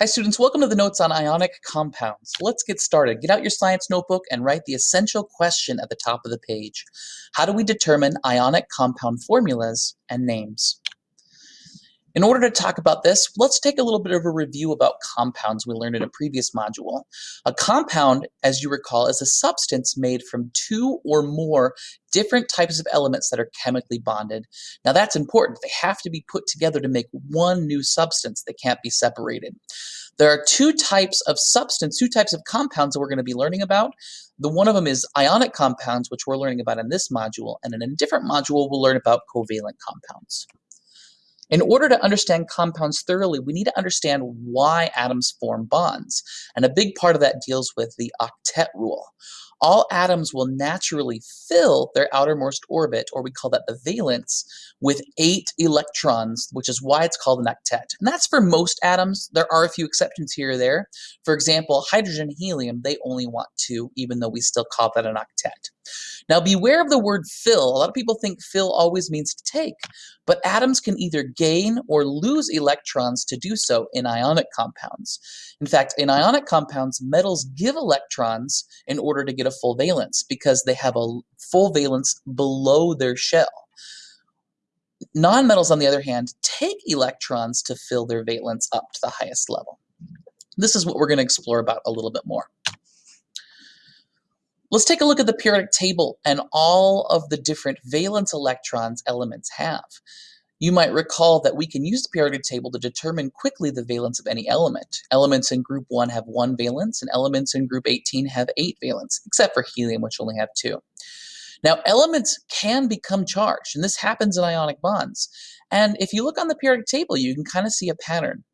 Hi students, welcome to the notes on ionic compounds. Let's get started. Get out your science notebook and write the essential question at the top of the page. How do we determine ionic compound formulas and names? In order to talk about this, let's take a little bit of a review about compounds we learned in a previous module. A compound, as you recall, is a substance made from two or more different types of elements that are chemically bonded. Now that's important. They have to be put together to make one new substance. They can't be separated. There are two types of substance, two types of compounds that we're going to be learning about. The one of them is ionic compounds, which we're learning about in this module, and in a different module, we'll learn about covalent compounds. In order to understand compounds thoroughly, we need to understand why atoms form bonds. And a big part of that deals with the octet rule all atoms will naturally fill their outermost orbit, or we call that the valence, with eight electrons, which is why it's called an octet. And that's for most atoms. There are a few exceptions here or there. For example, hydrogen helium, they only want two, even though we still call that an octet. Now beware of the word fill. A lot of people think fill always means to take, but atoms can either gain or lose electrons to do so in ionic compounds. In fact, in ionic compounds, metals give electrons in order to get a full valence because they have a full valence below their shell. Nonmetals, on the other hand, take electrons to fill their valence up to the highest level. This is what we're going to explore about a little bit more. Let's take a look at the periodic table and all of the different valence electrons elements have. You might recall that we can use the periodic table to determine quickly the valence of any element. Elements in group 1 have one valence, and elements in group 18 have eight valence, except for helium, which only have two. Now, elements can become charged, and this happens in ionic bonds. And if you look on the periodic table, you can kind of see a pattern.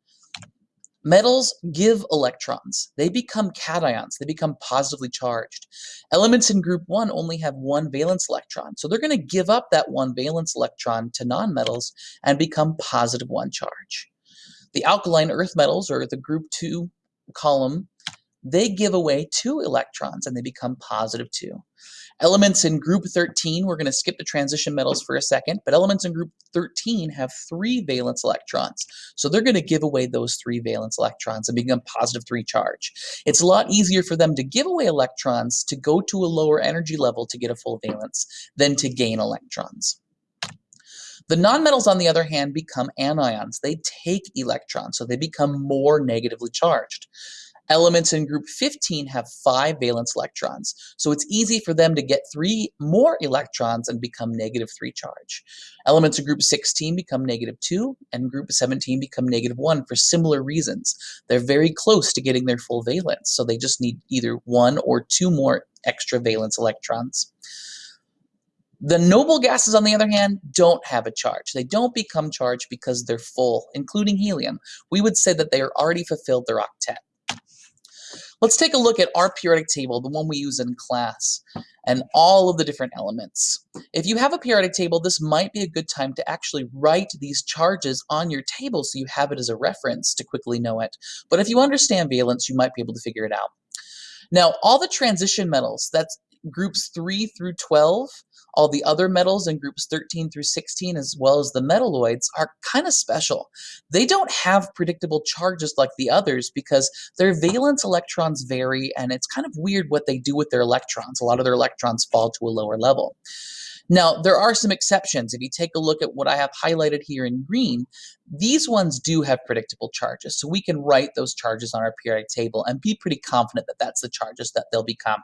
Metals give electrons. They become cations. They become positively charged. Elements in group 1 only have one valence electron, so they're going to give up that one valence electron to nonmetals and become positive 1 charge. The alkaline earth metals, or the group 2 column, they give away two electrons and they become positive 2. Elements in group 13, we're going to skip the transition metals for a second, but elements in group 13 have three valence electrons. So they're going to give away those three valence electrons and become positive 3 charge. It's a lot easier for them to give away electrons to go to a lower energy level to get a full valence than to gain electrons. The nonmetals, on the other hand, become anions. They take electrons, so they become more negatively charged. Elements in group 15 have five valence electrons, so it's easy for them to get three more electrons and become negative 3 charge. Elements in group 16 become negative 2, and group 17 become negative 1 for similar reasons. They're very close to getting their full valence, so they just need either one or two more extra valence electrons. The noble gases, on the other hand, don't have a charge. They don't become charged because they're full, including helium. We would say that they are already fulfilled their octet. Let's take a look at our periodic table, the one we use in class, and all of the different elements. If you have a periodic table, this might be a good time to actually write these charges on your table so you have it as a reference to quickly know it. But if you understand valence, you might be able to figure it out. Now, all the transition metals, that's groups 3 through 12, all the other metals in groups 13 through 16, as well as the metalloids, are kind of special. They don't have predictable charges like the others because their valence electrons vary, and it's kind of weird what they do with their electrons. A lot of their electrons fall to a lower level. Now, there are some exceptions. If you take a look at what I have highlighted here in green, these ones do have predictable charges. So we can write those charges on our periodic table and be pretty confident that that's the charges that they'll become.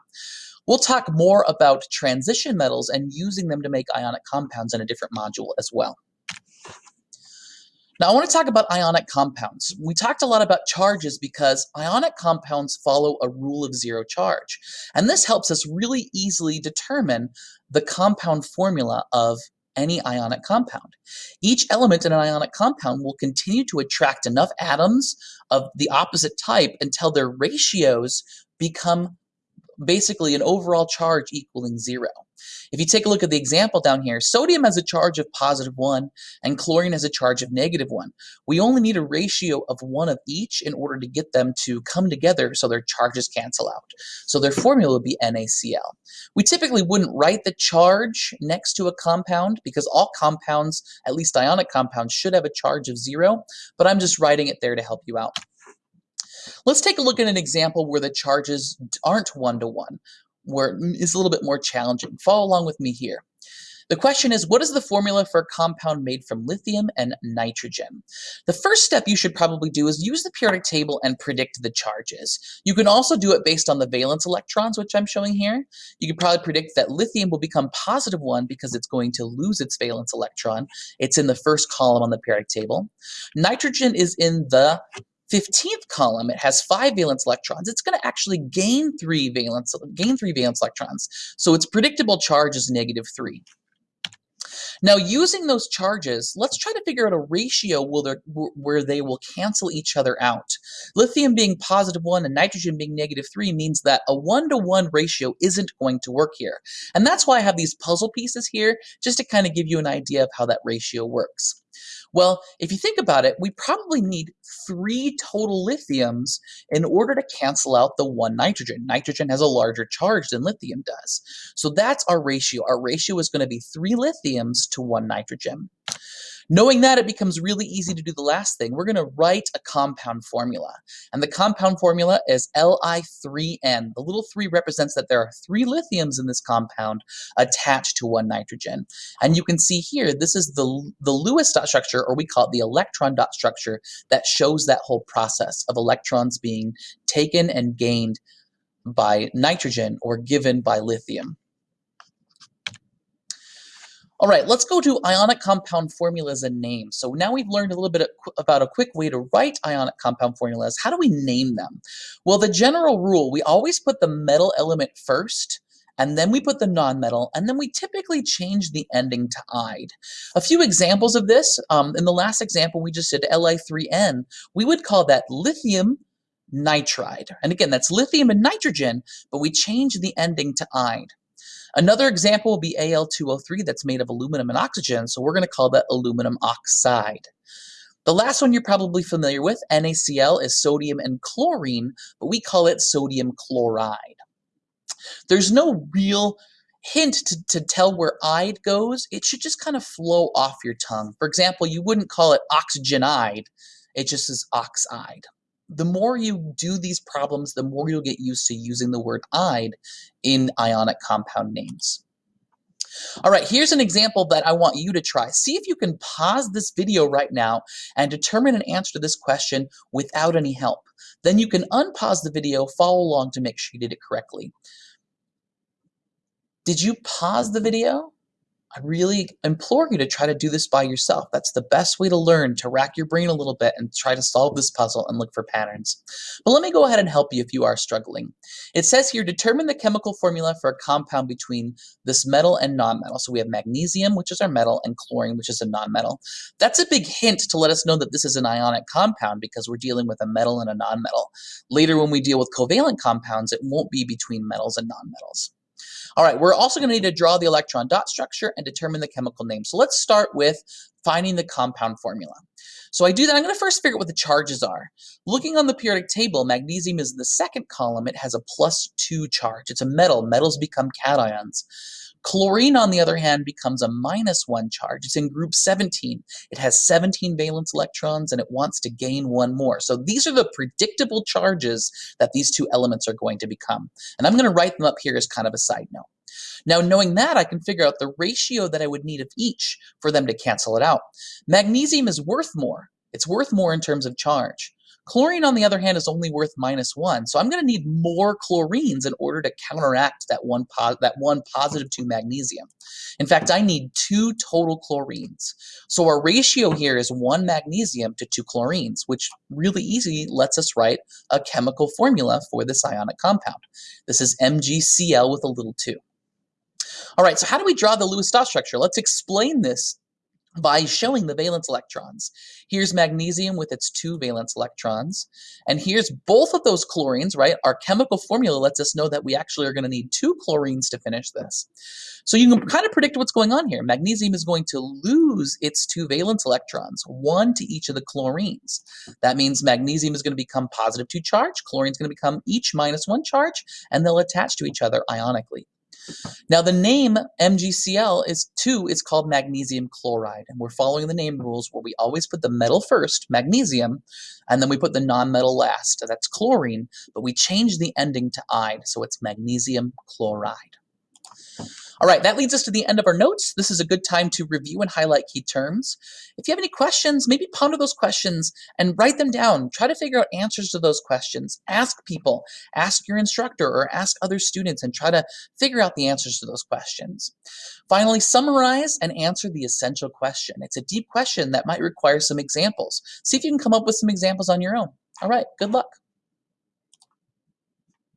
We'll talk more about transition metals and using them to make ionic compounds in a different module as well. Now I want to talk about ionic compounds. We talked a lot about charges because ionic compounds follow a rule of zero charge. And this helps us really easily determine the compound formula of any ionic compound. Each element in an ionic compound will continue to attract enough atoms of the opposite type until their ratios become basically an overall charge equaling zero. If you take a look at the example down here, sodium has a charge of positive 1 and chlorine has a charge of negative 1. We only need a ratio of one of each in order to get them to come together so their charges cancel out. So their formula would be NaCl. We typically wouldn't write the charge next to a compound because all compounds, at least ionic compounds, should have a charge of 0, but I'm just writing it there to help you out. Let's take a look at an example where the charges aren't one-to-one, -one, where it's a little bit more challenging. Follow along with me here. The question is, what is the formula for a compound made from lithium and nitrogen? The first step you should probably do is use the periodic table and predict the charges. You can also do it based on the valence electrons, which I'm showing here. You can probably predict that lithium will become positive one because it's going to lose its valence electron. It's in the first column on the periodic table. Nitrogen is in the 15th column, it has five valence electrons. It's going to actually gain three valence, gain three valence electrons. So its predictable charge is negative three. Now, using those charges, let's try to figure out a ratio where they will cancel each other out. Lithium being positive 1 and nitrogen being negative 3 means that a 1 to 1 ratio isn't going to work here. And that's why I have these puzzle pieces here, just to kind of give you an idea of how that ratio works. Well, if you think about it, we probably need three total lithiums in order to cancel out the one nitrogen. Nitrogen has a larger charge than lithium does. So that's our ratio. Our ratio is going to be three lithiums to one nitrogen. Knowing that, it becomes really easy to do the last thing. We're going to write a compound formula. And the compound formula is Li3N. The little 3 represents that there are three lithiums in this compound attached to one nitrogen. And you can see here, this is the, the Lewis dot structure, or we call it the electron dot structure, that shows that whole process of electrons being taken and gained by nitrogen or given by lithium. All right, let's go to ionic compound formulas and names. So now we've learned a little bit about a quick way to write ionic compound formulas. How do we name them? Well, the general rule, we always put the metal element first, and then we put the nonmetal, and then we typically change the ending to "ide." A few examples of this, um, in the last example we just did, Li3N, we would call that lithium nitride. And again, that's lithium and nitrogen, but we change the ending to "ide." Another example will be Al2O3 that's made of aluminum and oxygen, so we're going to call that aluminum oxide. The last one you're probably familiar with, NaCl, is sodium and chlorine, but we call it sodium chloride. There's no real hint to, to tell where ide goes. It should just kind of flow off your tongue. For example, you wouldn't call it oxygenide. It just is oxide the more you do these problems, the more you'll get used to using the word "ide" in ionic compound names. All right, here's an example that I want you to try. See if you can pause this video right now and determine an answer to this question without any help. Then you can unpause the video, follow along to make sure you did it correctly. Did you pause the video? I really implore you to try to do this by yourself. That's the best way to learn, to rack your brain a little bit and try to solve this puzzle and look for patterns. But let me go ahead and help you if you are struggling. It says here, determine the chemical formula for a compound between this metal and nonmetal. So we have magnesium, which is our metal, and chlorine, which is a nonmetal. That's a big hint to let us know that this is an ionic compound because we're dealing with a metal and a nonmetal. Later when we deal with covalent compounds, it won't be between metals and nonmetals. All right, we're also going to need to draw the electron dot structure and determine the chemical name. So let's start with finding the compound formula. So I do that, I'm going to first figure out what the charges are. Looking on the periodic table, magnesium is in the second column. It has a plus 2 charge. It's a metal. Metals become cations. Chlorine, on the other hand, becomes a minus one charge. It's in group 17. It has 17 valence electrons and it wants to gain one more. So these are the predictable charges that these two elements are going to become. And I'm going to write them up here as kind of a side note. Now, knowing that, I can figure out the ratio that I would need of each for them to cancel it out. Magnesium is worth more. It's worth more in terms of charge. Chlorine, on the other hand, is only worth minus one. So I'm going to need more chlorines in order to counteract that one, that one positive two magnesium. In fact, I need two total chlorines. So our ratio here is one magnesium to two chlorines, which really easy lets us write a chemical formula for this ionic compound. This is MgCl with a little 2. All right, so how do we draw the Lewis dot structure? Let's explain this by showing the valence electrons. Here's magnesium with its two valence electrons, and here's both of those chlorines, right? Our chemical formula lets us know that we actually are going to need two chlorines to finish this. So you can kind of predict what's going on here. Magnesium is going to lose its two valence electrons, one to each of the chlorines. That means magnesium is going to become positive two charge, chlorine is going to become each minus one charge, and they'll attach to each other ionically. Now the name MgCl is 2 is called magnesium chloride, and we're following the name rules where we always put the metal first, magnesium, and then we put the nonmetal last, that's chlorine, but we change the ending to "ide," so it's magnesium chloride. All right, that leads us to the end of our notes. This is a good time to review and highlight key terms. If you have any questions, maybe ponder those questions and write them down. Try to figure out answers to those questions. Ask people, ask your instructor, or ask other students and try to figure out the answers to those questions. Finally, summarize and answer the essential question. It's a deep question that might require some examples. See if you can come up with some examples on your own. All right, good luck.